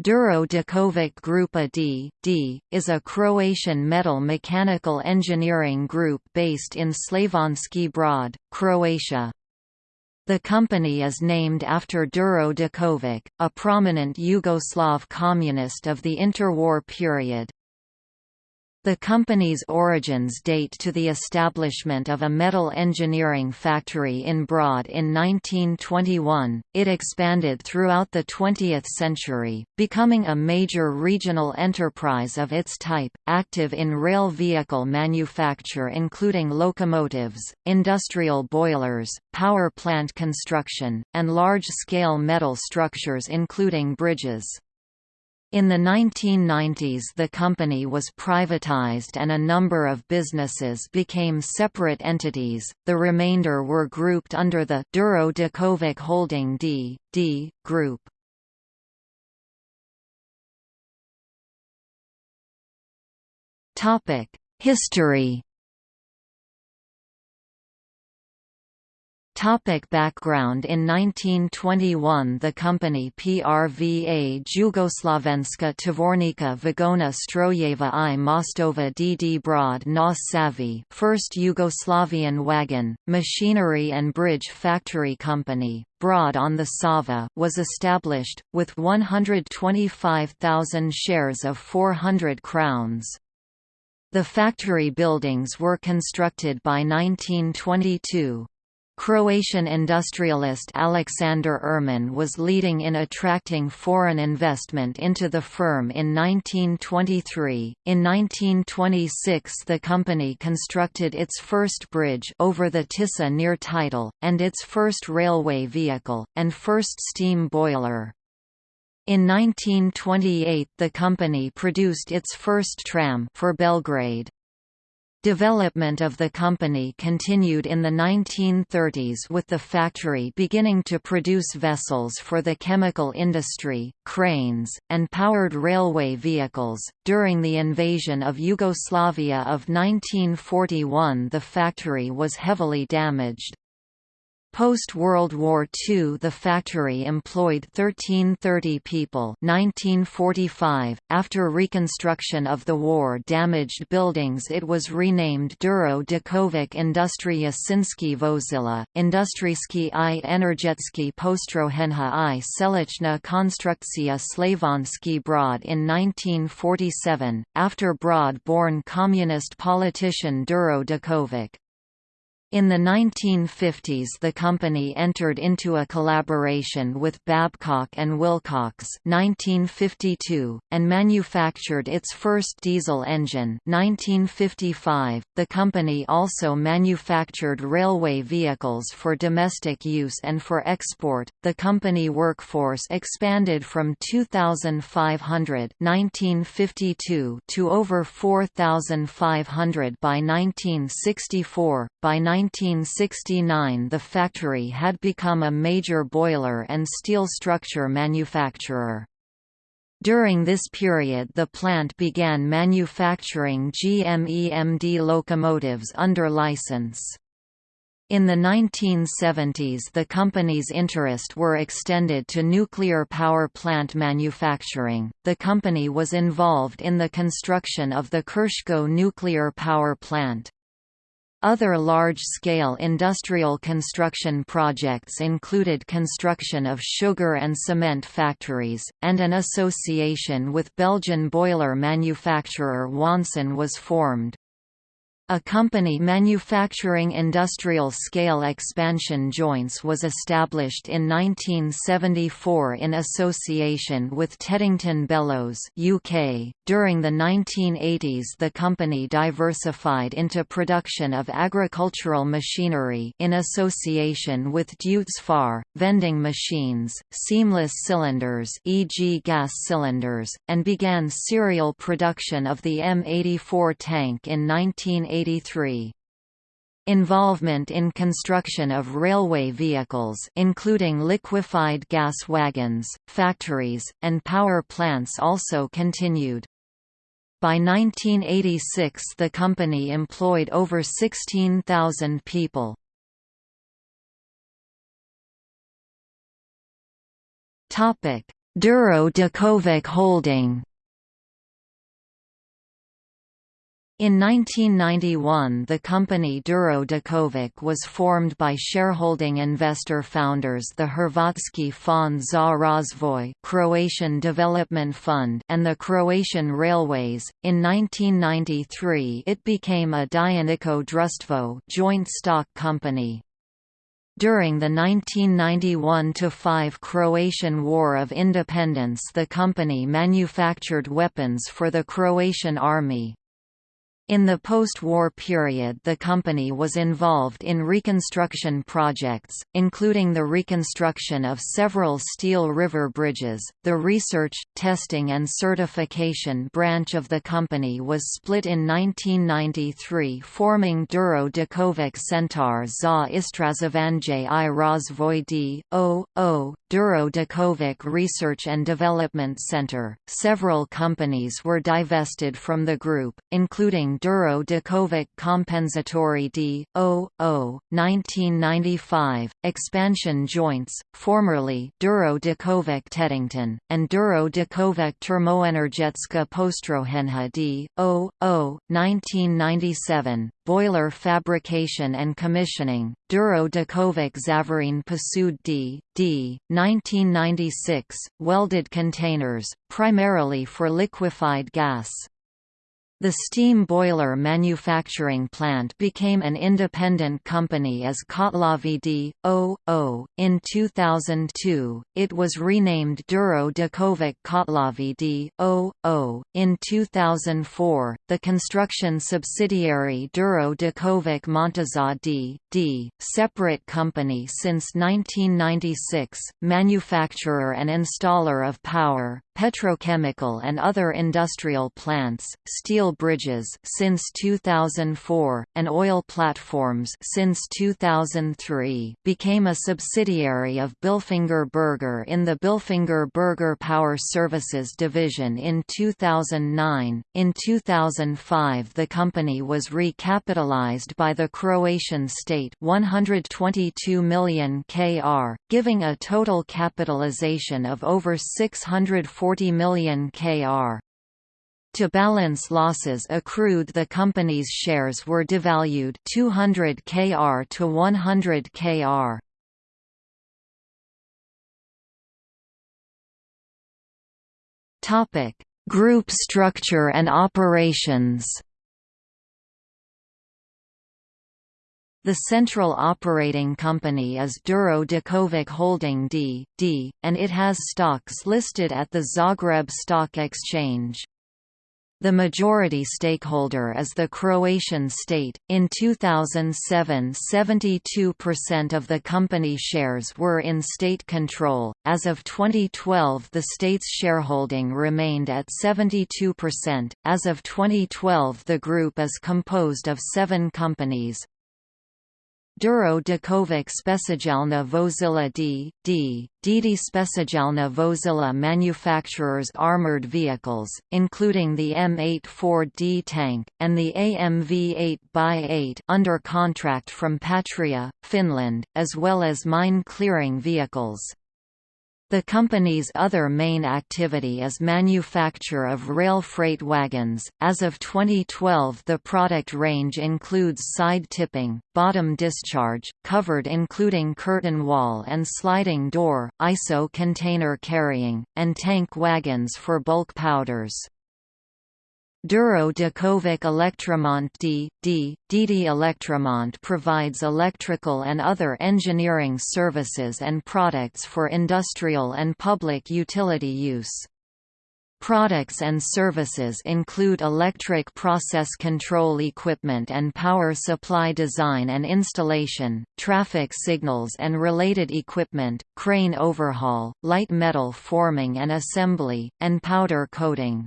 Duro Đaković Grupa D, D, is a Croatian metal mechanical engineering group based in Slavonski Brod, Croatia. The company is named after Duro Đaković, a prominent Yugoslav communist of the interwar period. The company's origins date to the establishment of a metal engineering factory in Brod in 1921. It expanded throughout the 20th century, becoming a major regional enterprise of its type, active in rail vehicle manufacture including locomotives, industrial boilers, power plant construction, and large-scale metal structures including bridges. In the 1990s the company was privatized and a number of businesses became separate entities, the remainder were grouped under the Duro Đaković Holding D. D. Group. History Topic background In 1921 the company PRVA Jugoslavenska Tvornica Vagona Strojeva i Mostova DD Brod na Savi first Yugoslavian wagon, machinery and bridge factory company, Brod on the Sava was established, with 125,000 shares of 400 crowns. The factory buildings were constructed by 1922. Croatian industrialist Alexander Ehrmann was leading in attracting foreign investment into the firm in 1923. In 1926, the company constructed its first bridge over the Tisa near Titel, and its first railway vehicle, and first steam boiler. In 1928 the company produced its first tram for Belgrade. Development of the company continued in the 1930s with the factory beginning to produce vessels for the chemical industry, cranes, and powered railway vehicles. During the invasion of Yugoslavia of 1941, the factory was heavily damaged. Post-World War II the factory employed 1330 people 1945. .After reconstruction of the war-damaged buildings it was renamed Duro Đaković Industria Sinski Vozila, Industrijski i Energetski Postrojenja i Selichna Konstrukcija Slavonski Brod in 1947, after Brod-born communist politician Duro Đaković. In the 1950s the company entered into a collaboration with Babcock and Wilcox 1952, and manufactured its first diesel engine 1955. .The company also manufactured railway vehicles for domestic use and for export. The company workforce expanded from 2,500 1952 to over 4,500 by 1964. By 1969 the factory had become a major boiler and steel structure manufacturer. During this period the plant began manufacturing GMEMD locomotives under license. In the 1970s the company's interest were extended to nuclear power plant manufacturing. The company was involved in the construction of the Krško nuclear power plant. Other large-scale industrial construction projects included construction of sugar and cement factories, and an association with Belgian boiler manufacturer Wanson was formed. A company manufacturing industrial-scale expansion joints was established in 1974 in association with Teddington Bellows UK. .During the 1980s the company diversified into production of agricultural machinery in association with Deutz Fahr, vending machines, seamless cylinders e.g. gas cylinders, and began serial production of the M84 tank in 1980 1983. Involvement in construction of railway vehicles including liquefied gas wagons, factories, and power plants also continued. By 1986 the company employed over 16,000 people. Duro Đaković Holding In 1991 the company Duro Đaković was formed by shareholding investor founders the Hrvatski fond za razvoj Croatian Development Fund and the Croatian Railways. In 1993 it became a Dioničko društvo joint stock company. During the 1991–5 Croatian War of Independence the company manufactured weapons for the Croatian army. In the post-war period the company was involved in reconstruction projects, including the reconstruction of several steel river bridges. The research, testing and certification branch of the company was split in 1993 forming Duro Đaković Centar za Istraživanje i Razvoj D.O.O. Duro Research and Development Center. Several companies were divested from the group, including Duro Đaković Kompenzatori D.O.O. 1995, Expansion Joints, formerly Duro Đaković Teddington, and Duro Đaković Termoenergetska Postrojenja D.O.O. 1997, Boiler Fabrication and Commissioning, Duro Đaković Zavarin Posud D. D. 1996, welded containers, primarily for liquefied gas. The steam boiler manufacturing plant became an independent company as Kotlovi D.O.O. In 2002, it was renamed Duro Đaković Kotlovi D.O.O. In 2004, the construction subsidiary Duro Đaković Montaža D.D., separate company since 1996, manufacturer and installer of power, petrochemical and other industrial plants, steel bridges since 2004, and oil platforms since 2003, became a subsidiary of Bilfinger Berger in the Bilfinger Berger Power Services division in 2009. In 2005, the company was recapitalized by the Croatian state 122 million kr, giving a total capitalization of over 640 million kr. To balance losses accrued the company's shares were devalued 200 kr to 100 kr. Topic: Group structure and operations. The central operating company is Duro Đaković Holding D.D., and it has stocks listed at the Zagreb Stock Exchange. The majority stakeholder is the Croatian state. In 2007, 72% of the company shares were in state control. As of 2012, the state's shareholding remained at 72%. As of 2012, the group is composed of seven companies Duro Đaković Specijalna Vozila D. D. DD Specijalna Vozila manufacturers armored vehicles, including the M84D tank, and the AMV 8x8 under contract from Patria, Finland, as well as mine-clearing vehicles. The company's other main activity is manufacture of rail freight wagons. As of 2012, the product range includes side tipping, bottom discharge, covered including curtain wall and sliding door, ISO container carrying, and tank wagons for bulk powders. Duro Đaković Elektromont D. D. DD Elektromont provides electrical and other engineering services and products for industrial and public utility use. Products and services include electric process control equipment and power supply design and installation, traffic signals and related equipment, crane overhaul, light metal forming and assembly, and powder coating.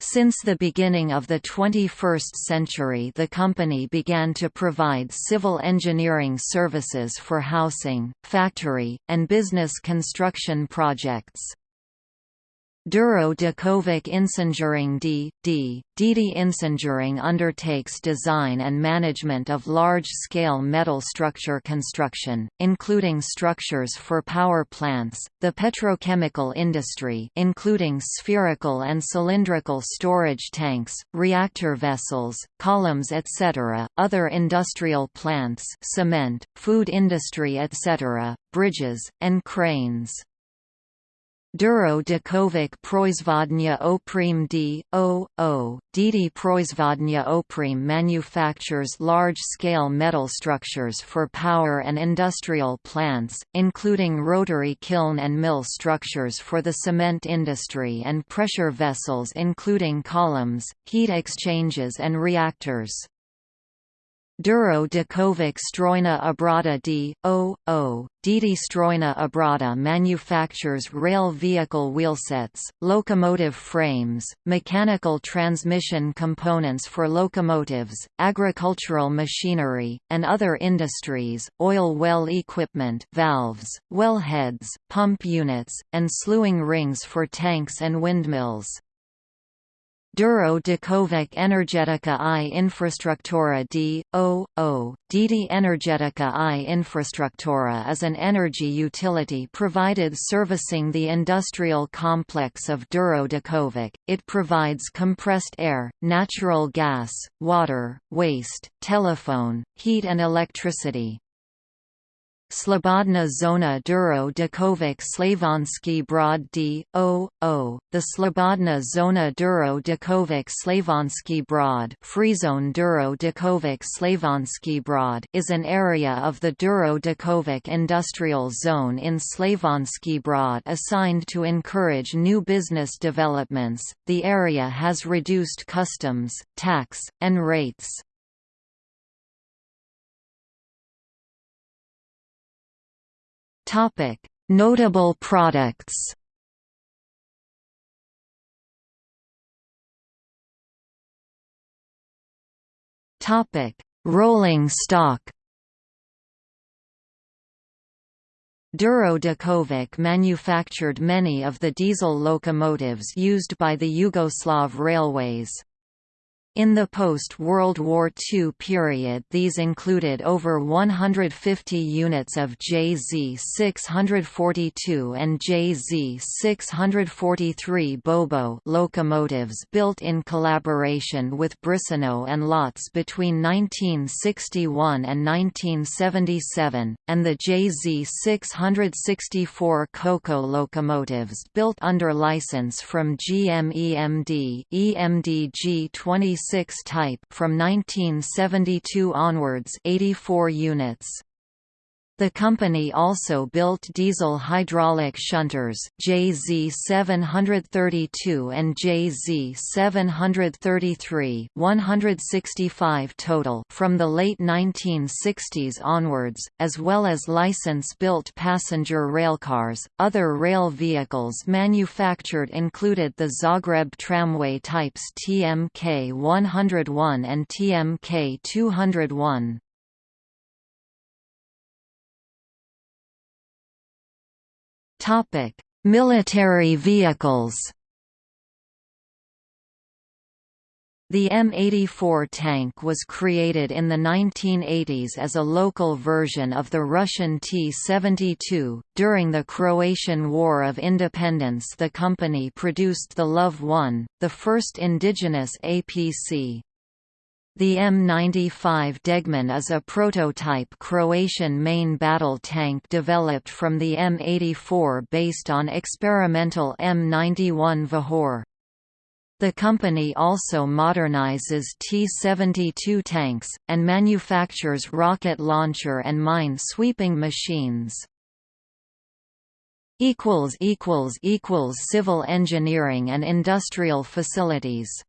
Since the beginning of the 21st century the company began to provide civil engineering services for housing, factory, and business construction projects. Duro Dakovic Inženjering D. D. DD Inženjering undertakes design and management of large-scale metal structure construction, including structures for power plants, the petrochemical industry including spherical and cylindrical storage tanks, reactor vessels, columns etc., other industrial plants cement, food industry etc., bridges, and cranes. Duro Dakovic Proizvodnja Oprim D. O. O. DD Proizvodnja Oprim manufactures large-scale metal structures for power and industrial plants, including rotary kiln and mill structures for the cement industry and pressure vessels including columns, heat exchangers and reactors. Duro Dakovic Strojna Obrada D. O. O. DD Strojna Obrada manufactures rail vehicle wheelsets, locomotive frames, mechanical transmission components for locomotives, agricultural machinery, and other industries, oil well equipment valves, wellheads, pump units, and slewing rings for tanks and windmills. Duro Dakovic Energetika i Infrastruktura d. O. O. DD Energetika i Infrastruktura is an energy utility provided servicing the industrial complex of Duro. It provides compressed air, natural gas, water, waste, telephone, heat and electricity. Slobodna Zona Duro Dakovic Slavonski Brod D. O. O. The Slobodna Zona Duro Dakovic Slavonski Brod Freezone Duro Dakovic Slavonski Brod is an area of the Duro Dakovic Industrial Zone in Slavonski Brod assigned to encourage new business developments. The area has reduced customs, tax, and rates. Topic: Notable products. Topic: Rolling stock. Duro Dakovic manufactured many of the diesel locomotives used by the Yugoslav railways. In the post-World War II period these included over 150 units of JZ-642 and JZ-643 Bo-Bo locomotives built in collaboration with Brissonneau and Lotz between 1961 and 1977, and the JZ-664 Co-Co locomotives built under license from GMEMD EMD G26 6 type from 1972 onwards 84 units. The company also built diesel hydraulic shunters, JZ732 and JZ733 165 total from the late 1960s onwards, as well as license-built passenger railcars. Other rail vehicles manufactured included the Zagreb tramway types TMK 101 and TMK 201. Topic: Military vehicles. The M84 tank was created in the 1980s as a local version of the Russian T-72. During the Croatian War of Independence the company produced the LOV-1, the first indigenous APC. The M95 Degman is a prototype Croatian main battle tank developed from the M84 based on experimental M91 Vihor. The company also modernizes T-72 tanks, and manufactures rocket launcher and mine-sweeping machines. Civil engineering and industrial facilities